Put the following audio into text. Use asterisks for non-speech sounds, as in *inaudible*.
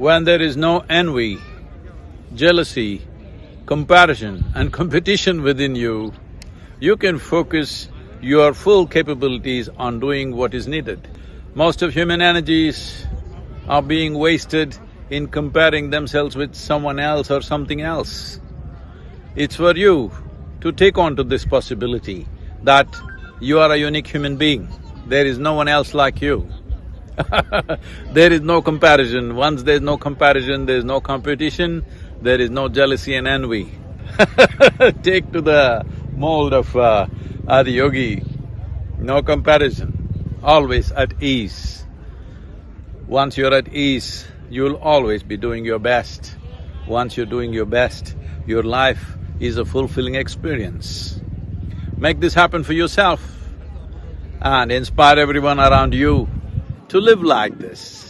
When there is no envy, jealousy, comparison and *laughs* competition within you, you can focus your full capabilities on doing what is needed. Most of human energies are being wasted in comparing themselves with someone else or something else. It's for you to take on to this possibility that you are a unique human being. There is no one else like you. *laughs* there is no comparison. Once there's no comparison, there's no competition, there is no jealousy and envy. *laughs* Take to the mold of uh, Adiyogi, no comparison, always at ease. Once you're at ease, you'll always be doing your best. Once you're doing your best, your life is a fulfilling experience. Make this happen for yourself and inspire everyone around you to live like this.